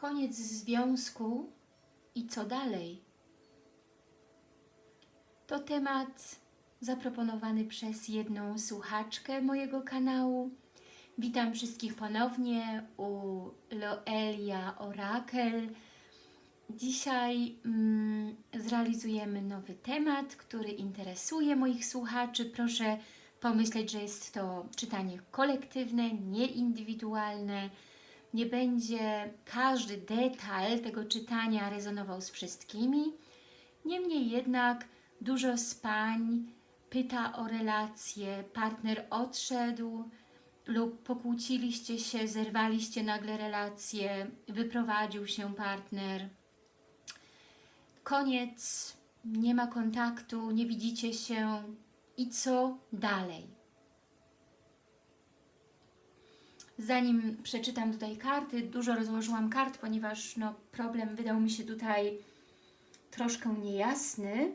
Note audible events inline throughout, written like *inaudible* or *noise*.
Koniec związku i co dalej? To temat zaproponowany przez jedną słuchaczkę mojego kanału. Witam wszystkich ponownie u Loelia Orakel. Dzisiaj mm, zrealizujemy nowy temat, który interesuje moich słuchaczy. Proszę pomyśleć, że jest to czytanie kolektywne, nieindywidualne. Nie będzie każdy detal tego czytania rezonował z wszystkimi. Niemniej jednak dużo z pań pyta o relacje, partner odszedł lub pokłóciliście się, zerwaliście nagle relacje, wyprowadził się partner. Koniec, nie ma kontaktu, nie widzicie się i co dalej? Zanim przeczytam tutaj karty, dużo rozłożyłam kart, ponieważ no, problem wydał mi się tutaj troszkę niejasny.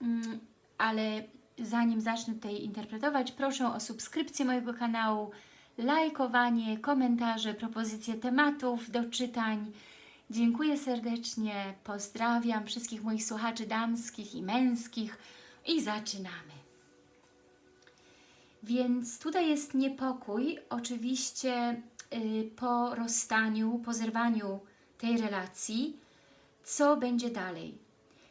Mm, ale zanim zacznę tutaj interpretować, proszę o subskrypcję mojego kanału, lajkowanie, komentarze, propozycje tematów do czytań. Dziękuję serdecznie, pozdrawiam wszystkich moich słuchaczy damskich i męskich i zaczynamy. Więc tutaj jest niepokój, oczywiście yy, po rozstaniu, po zerwaniu tej relacji, co będzie dalej.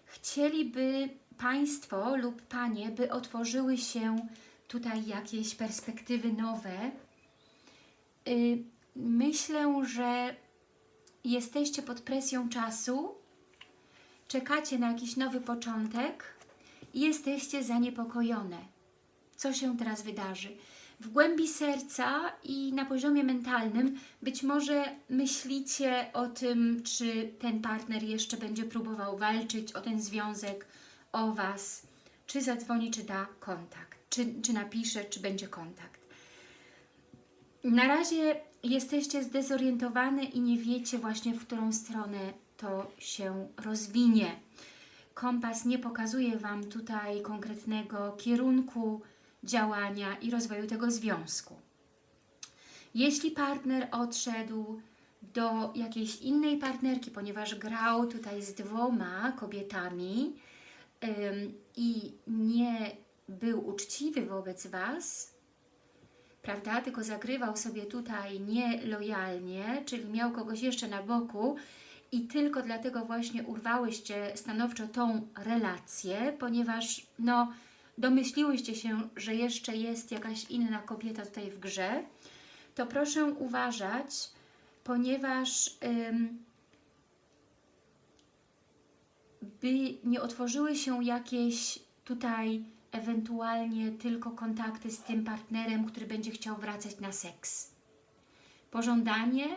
Chcieliby Państwo lub Panie, by otworzyły się tutaj jakieś perspektywy nowe. Yy, myślę, że jesteście pod presją czasu, czekacie na jakiś nowy początek i jesteście zaniepokojone. Co się teraz wydarzy? W głębi serca i na poziomie mentalnym być może myślicie o tym, czy ten partner jeszcze będzie próbował walczyć o ten związek, o Was, czy zadzwoni, czy da kontakt, czy, czy napisze, czy będzie kontakt. Na razie jesteście zdezorientowane i nie wiecie właśnie, w którą stronę to się rozwinie. Kompas nie pokazuje Wam tutaj konkretnego kierunku działania i rozwoju tego związku. Jeśli partner odszedł do jakiejś innej partnerki, ponieważ grał tutaj z dwoma kobietami i nie był uczciwy wobec Was, prawda, tylko zagrywał sobie tutaj nielojalnie, czyli miał kogoś jeszcze na boku i tylko dlatego właśnie urwałyście stanowczo tą relację, ponieważ no, domyśliłyście się, że jeszcze jest jakaś inna kobieta tutaj w grze, to proszę uważać, ponieważ ym, by nie otworzyły się jakieś tutaj ewentualnie tylko kontakty z tym partnerem, który będzie chciał wracać na seks. Pożądanie,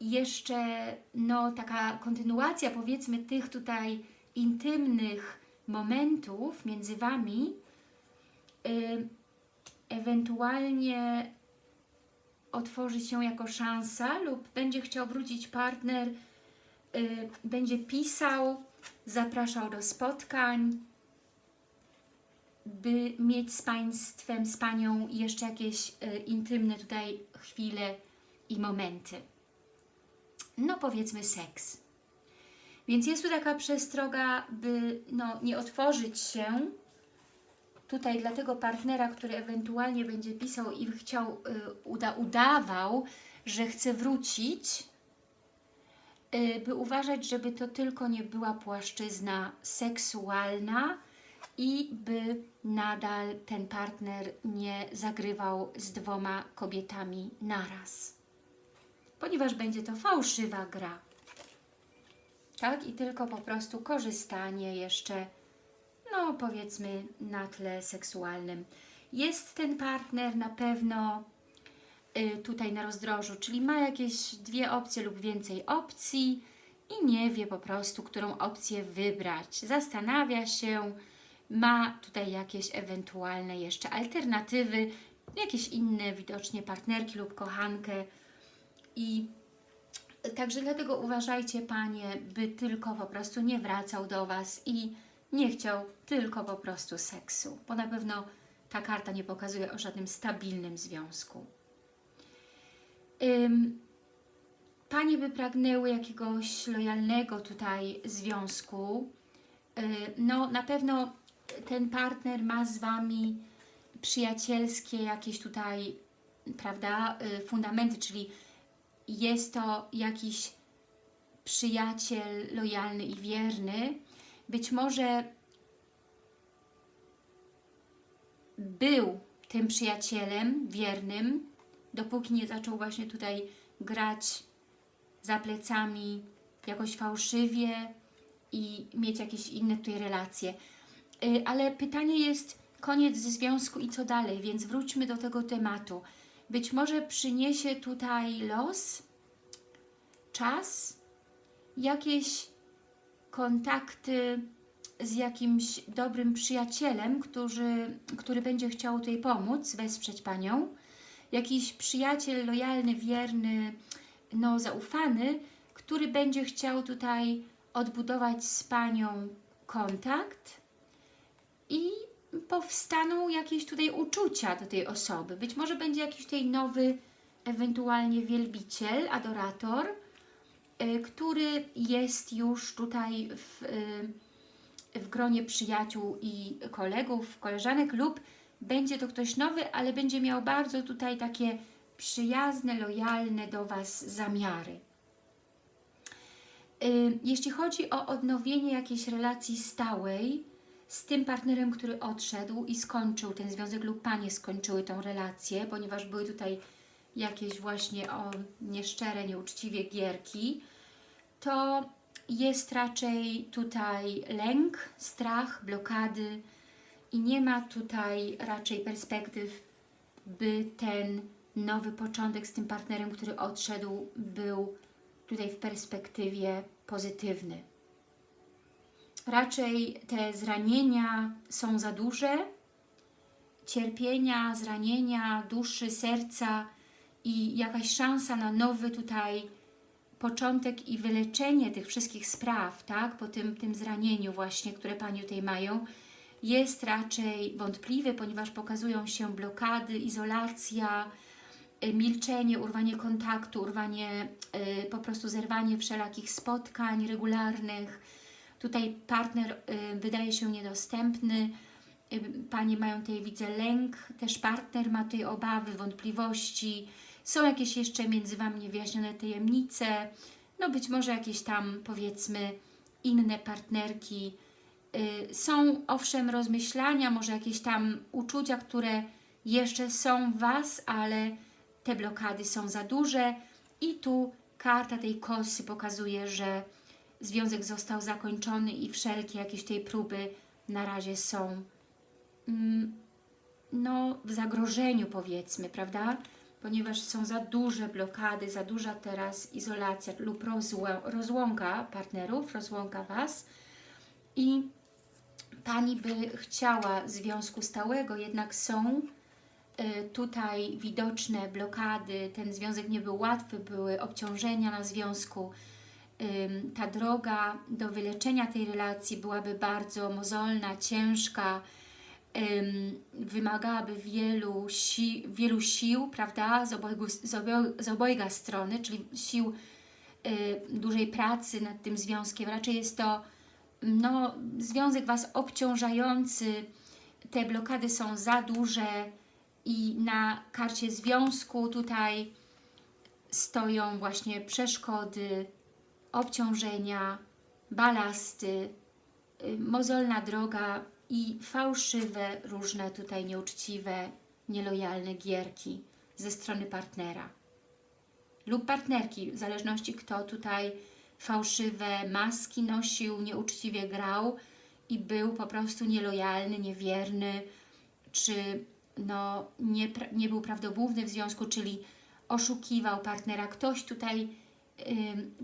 jeszcze no, taka kontynuacja powiedzmy tych tutaj intymnych momentów między Wami, ewentualnie otworzy się jako szansa lub będzie chciał wrócić partner, będzie pisał, zapraszał do spotkań, by mieć z Państwem, z Panią jeszcze jakieś y, intymne tutaj chwile i momenty. No powiedzmy seks. Więc jest tu taka przestroga, by no, nie otworzyć się tutaj dla tego partnera, który ewentualnie będzie pisał i chciał, y, uda, udawał, że chce wrócić, y, by uważać, żeby to tylko nie była płaszczyzna seksualna, i by nadal ten partner nie zagrywał z dwoma kobietami naraz. Ponieważ będzie to fałszywa gra. Tak? I tylko po prostu korzystanie jeszcze, no powiedzmy, na tle seksualnym. Jest ten partner na pewno y, tutaj na rozdrożu, czyli ma jakieś dwie opcje lub więcej opcji i nie wie po prostu, którą opcję wybrać. Zastanawia się, ma tutaj jakieś ewentualne jeszcze alternatywy, jakieś inne widocznie partnerki lub kochankę i także dlatego uważajcie Panie, by tylko po prostu nie wracał do Was i nie chciał tylko po prostu seksu, bo na pewno ta karta nie pokazuje o żadnym stabilnym związku. Ym, Panie by pragnęły jakiegoś lojalnego tutaj związku. Y, No, na pewno ten partner ma z Wami przyjacielskie jakieś tutaj, prawda, y, fundamenty, czyli jest to jakiś przyjaciel lojalny i wierny. Być może był tym przyjacielem wiernym, dopóki nie zaczął właśnie tutaj grać za plecami jakoś fałszywie i mieć jakieś inne tutaj relacje. Y, Ale pytanie jest, koniec związku i co dalej, więc wróćmy do tego tematu. Być może przyniesie tutaj los, czas, jakieś kontakty z jakimś dobrym przyjacielem, który, który będzie chciał tutaj pomóc, wesprzeć Panią. Jakiś przyjaciel lojalny, wierny, no zaufany, który będzie chciał tutaj odbudować z Panią kontakt i powstaną jakieś tutaj uczucia do tej osoby. Być może będzie jakiś tutaj nowy, ewentualnie wielbiciel, adorator, y, który jest już tutaj w, y, w gronie przyjaciół i kolegów, koleżanek lub będzie to ktoś nowy, ale będzie miał bardzo tutaj takie przyjazne, lojalne do Was zamiary. Y, Jeśli chodzi o odnowienie jakiejś relacji stałej z tym partnerem, który odszedł i skończył ten związek lub Panie skończyły tą relację, ponieważ były tutaj jakieś właśnie o nieszczere, nieuczciwie gierki, to jest raczej tutaj lęk, strach, blokady i nie ma tutaj raczej perspektyw, by ten nowy początek z tym partnerem, który odszedł, był tutaj w perspektywie pozytywny. Raczej te zranienia są za duże, cierpienia, zranienia duszy, serca i jakaś szansa na nowy tutaj początek i wyleczenie tych wszystkich spraw, tak, po tym, tym zranieniu właśnie, które Pani tutaj mają, jest raczej wątpliwy, ponieważ pokazują się blokady, izolacja, y, milczenie, urwanie kontaktu, urwanie, y, po prostu zerwanie wszelakich spotkań regularnych. Tutaj partner y, wydaje się niedostępny, y, Panie mają tutaj, widzę, lęk, też partner ma tutaj obawy, wątpliwości, są jakieś jeszcze między Wami niewyjaśnione tajemnice, no być może jakieś tam, powiedzmy, inne partnerki. Y, Są owszem rozmyślania, może jakieś tam uczucia, które jeszcze są w Was, ale te blokady są za duże. I tu karta tej kosy pokazuje, że związek został zakończony i wszelkie jakieś tej próby na razie są mm, no, w zagrożeniu powiedzmy, prawda? Ponieważ są za duże blokady, za duża teraz izolacja lub rozłąka partnerów, rozłąka Was. I Pani by chciała związku stałego, jednak są y, tutaj widoczne blokady, ten związek nie był łatwy, były obciążenia na związku, ta droga do wyleczenia tej relacji byłaby bardzo mozolna, ciężka, ym, wymagałaby wielu, si wielu sił, prawda, z, obojgu, z, z obojga strony, czyli sił y, dużej pracy nad tym związkiem. Raczej jest to no, związek Was obciążający, te blokady są za duże i na karcie związku tutaj stoją właśnie przeszkody, obciążenia, balasty, y, mozolna droga i fałszywe, różne tutaj nieuczciwe, nielojalne gierki ze strony partnera lub partnerki, w zależności kto tutaj fałszywe maski nosił, nieuczciwie grał i był po prostu nielojalny, niewierny, czy no, nie, nie był prawdomówny w związku, czyli oszukiwał partnera. Ktoś tutaj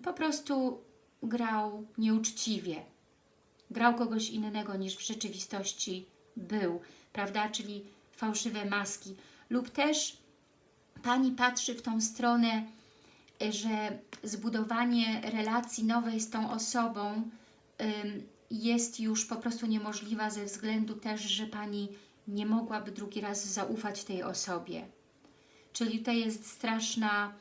po prostu grał nieuczciwie. Grał kogoś innego niż w rzeczywistości był, prawda? Czyli fałszywe maski. Lub też Pani patrzy w tą stronę, że zbudowanie relacji nowej z tą osobą jest już po prostu niemożliwa ze względu też, że Pani nie mogłaby drugi raz zaufać tej osobie. Czyli tutaj jest straszna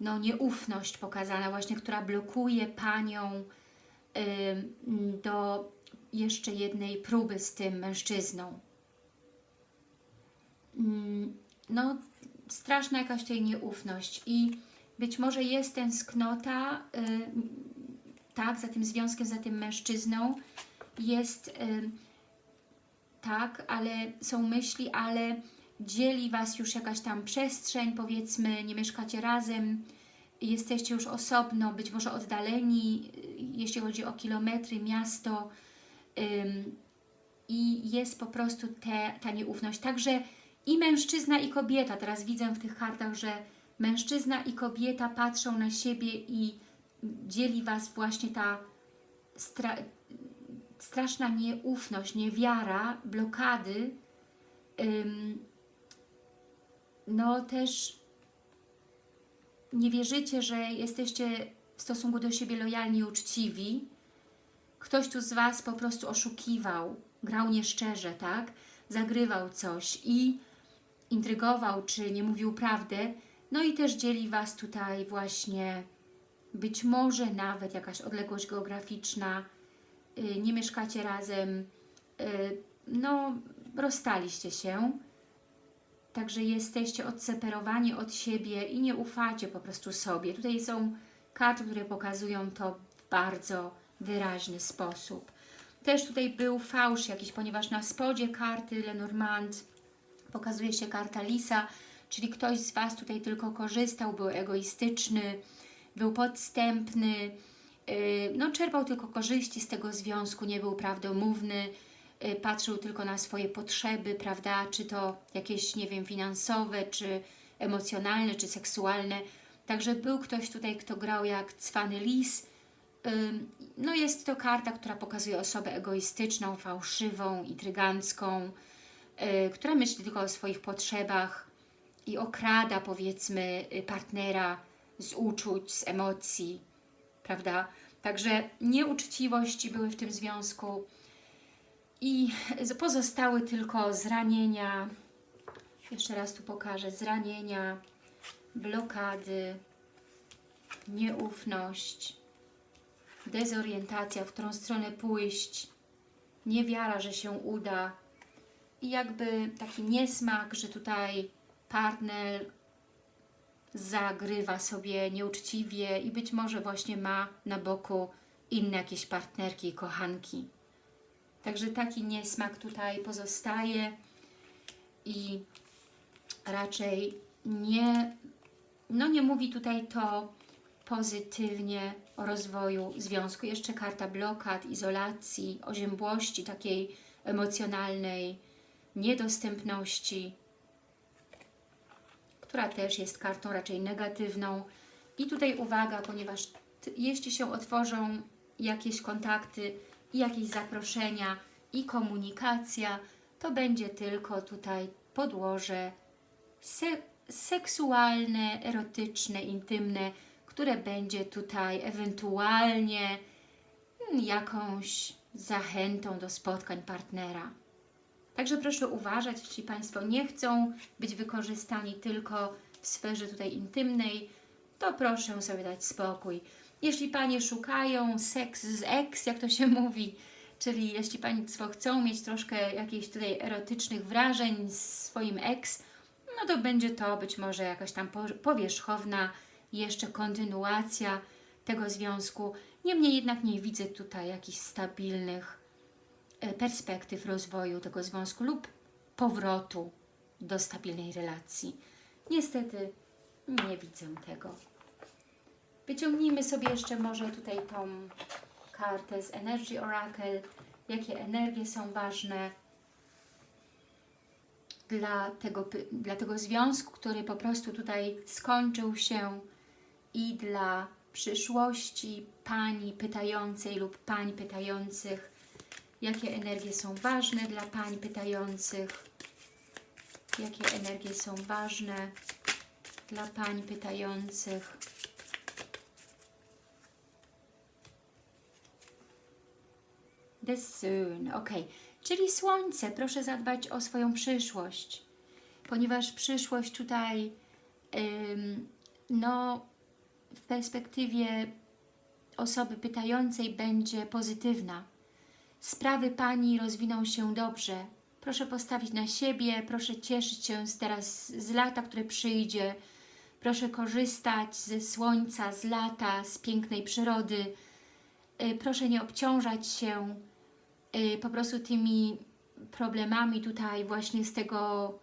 no, nieufność pokazana właśnie, która blokuje Panią ym, do jeszcze jednej próby z tym mężczyzną. Mm, No, straszna jakaś tutaj nieufność i być może jest tęsknota, y, tak, za tym związkiem, za tym mężczyzną, jest y, tak, ale są myśli, ale dzieli Was już jakaś tam przestrzeń, powiedzmy, nie mieszkacie razem, jesteście już osobno, być może oddaleni, jeśli chodzi o kilometry, miasto ym, i jest po prostu te, ta nieufność. Także i mężczyzna i kobieta, teraz widzę w tych kartach, że mężczyzna i kobieta patrzą na siebie i dzieli Was właśnie ta stra straszna nieufność, niewiara, blokady, ym, no też nie wierzycie, że jesteście w stosunku do siebie lojalni i uczciwi. Ktoś tu z Was po prostu oszukiwał, grał nieszczerze, tak? Zagrywał coś i intrygował, czy nie mówił prawdę. No i też dzieli Was tutaj właśnie być może nawet jakaś odległość geograficzna, y, nie mieszkacie razem, y, no rozstaliście się, także jesteście odseparowani od siebie i nie ufacie po prostu sobie. Tutaj są karty, które pokazują to w bardzo wyraźny sposób. Też tutaj był fałsz jakiś, ponieważ na spodzie karty Lenormand pokazuje się karta Lisa, czyli ktoś z Was tutaj tylko korzystał, był egoistyczny, był podstępny, yy, no czerpał tylko korzyści z tego związku, nie był prawdomówny, patrzył tylko na swoje potrzeby, prawda, czy to jakieś, nie wiem, finansowe, czy emocjonalne, czy seksualne. Także był ktoś tutaj, kto grał jak cwany lis. No jest to karta, która pokazuje osobę egoistyczną, fałszywą, intrygancką, yy, która myśli tylko o swoich potrzebach i okrada, powiedzmy, y, partnera z uczuć, z emocji, prawda? Także nieuczciwości były w tym związku i pozostały tylko zranienia, jeszcze raz tu pokażę, zranienia, blokady, nieufność, dezorientacja, w którą stronę pójść, niewiara, że się uda. I jakby taki niesmak, że tutaj partner zagrywa sobie nieuczciwie i być może właśnie ma na boku inne jakieś partnerki, kochanki. Także taki niesmak tutaj pozostaje i raczej nie, no nie mówi tutaj to pozytywnie o rozwoju związku. Jeszcze karta blokad, izolacji, oziębłości takiej emocjonalnej, niedostępności, która też jest kartą raczej negatywną. I tutaj uwaga, ponieważ jeśli się otworzą jakieś kontakty i jakieś zaproszenia i komunikacja, to będzie tylko tutaj podłoże se seksualne, erotyczne, intymne, które będzie tutaj ewentualnie jakąś zachętą do spotkań partnera. Także proszę uważać, jeśli Państwo nie chcą być wykorzystani tylko w sferze tutaj intymnej, to proszę sobie dać spokój. Jeśli Panie szukają seks z ex, jak to się *laughs* mówi, czyli jeśli Państwo chcą mieć troszkę jakichś tutaj erotycznych wrażeń z swoim ex, no to będzie to być może jakaś tam po- powierzchowna jeszcze kontynuacja tego związku. Niemniej jednak nie widzę tutaj jakichś stabilnych e, perspektyw rozwoju tego związku lub powrotu do stabilnej relacji. Niestety nie widzę tego. Wyciągnijmy sobie jeszcze może tutaj tą kartę z Energy Oracle, jakie energie są ważne dla tego, dla tego związku, który po prostu tutaj skończył się i dla przyszłości Pani pytającej lub Pań pytających, jakie energie są ważne dla Pań pytających, jakie energie są ważne dla Pań pytających. The Sun, ok. Czyli Słońce, proszę zadbać o swoją przyszłość, ponieważ przyszłość tutaj, ym, no, w perspektywie osoby pytającej będzie pozytywna. Sprawy Pani rozwiną się dobrze. Proszę postawić na siebie, proszę cieszyć się z teraz z lata, które przyjdzie. Proszę korzystać ze słońca, z lata, z pięknej przyrody. Y, Proszę nie obciążać się y, po prostu tymi problemami tutaj właśnie z tego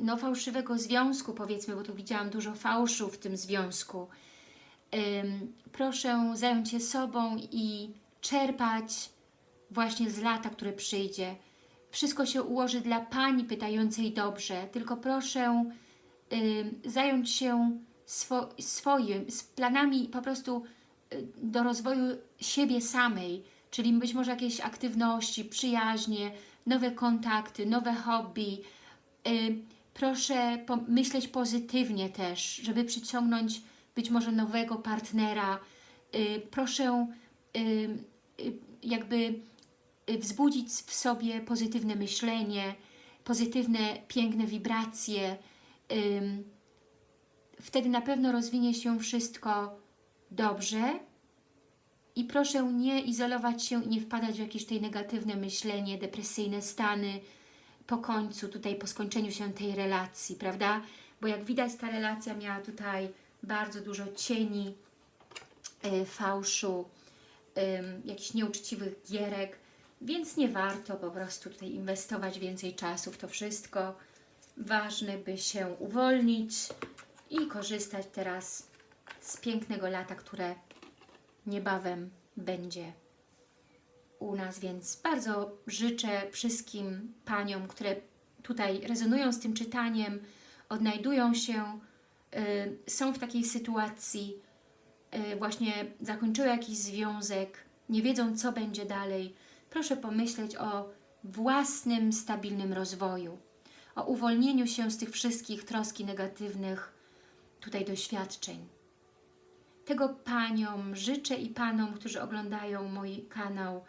no, fałszywego związku, powiedzmy, bo tu widziałam dużo fałszu w tym związku. Proszę zająć się sobą i czerpać właśnie z lata, które przyjdzie. Wszystko się ułoży dla Pani pytającej dobrze, tylko proszę zająć się swo swoim, z planami po prostu do rozwoju siebie samej, czyli być może jakieś aktywności, przyjaźnie, nowe kontakty, nowe hobby. Y, Proszę myśleć pozytywnie też, żeby przyciągnąć być może nowego partnera. Y, Proszę y, jakby wzbudzić w sobie pozytywne myślenie, pozytywne, piękne wibracje. Wtedy na pewno rozwinie się wszystko dobrze i proszę nie izolować się i nie wpadać w jakieś tutaj negatywne myślenie, depresyjne stany po końcu, tutaj po skończeniu się tej relacji, prawda? Bo jak widać ta relacja miała tutaj bardzo dużo cieni, y, fałszu, ym, jakichś nieuczciwych gierek, więc nie warto po prostu tutaj inwestować więcej czasu w to wszystko. Ważne, by się uwolnić i korzystać teraz z pięknego lata, które niebawem będzie u nas, więc bardzo życzę wszystkim Paniom, które tutaj rezonują z tym czytaniem, odnajdują się, y, są w takiej sytuacji, y, właśnie zakończyły jakiś związek, nie wiedzą co będzie dalej. Proszę pomyśleć o własnym, stabilnym rozwoju, o uwolnieniu się z tych wszystkich troski negatywnych tutaj doświadczeń. Tego Paniom życzę i Panom, którzy oglądają mój kanał.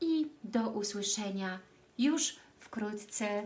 I do usłyszenia już wkrótce